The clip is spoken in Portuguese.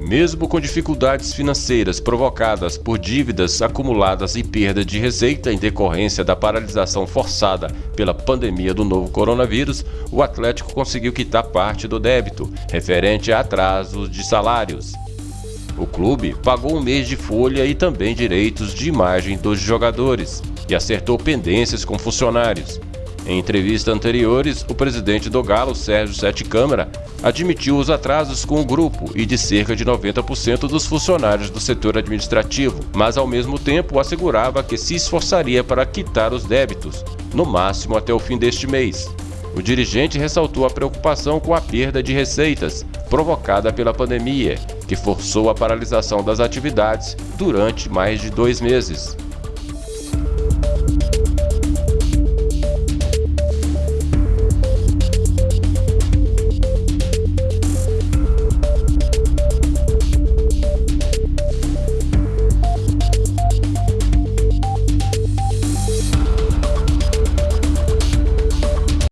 Mesmo com dificuldades financeiras provocadas por dívidas acumuladas e perda de receita em decorrência da paralisação forçada pela pandemia do novo coronavírus, o Atlético conseguiu quitar parte do débito referente a atrasos de salários. O clube pagou um mês de folha e também direitos de imagem dos jogadores e acertou pendências com funcionários. Em entrevistas anteriores, o presidente do Galo, Sérgio Sete Câmara, admitiu os atrasos com o grupo e de cerca de 90% dos funcionários do setor administrativo, mas ao mesmo tempo assegurava que se esforçaria para quitar os débitos, no máximo até o fim deste mês. O dirigente ressaltou a preocupação com a perda de receitas provocada pela pandemia, que forçou a paralisação das atividades durante mais de dois meses.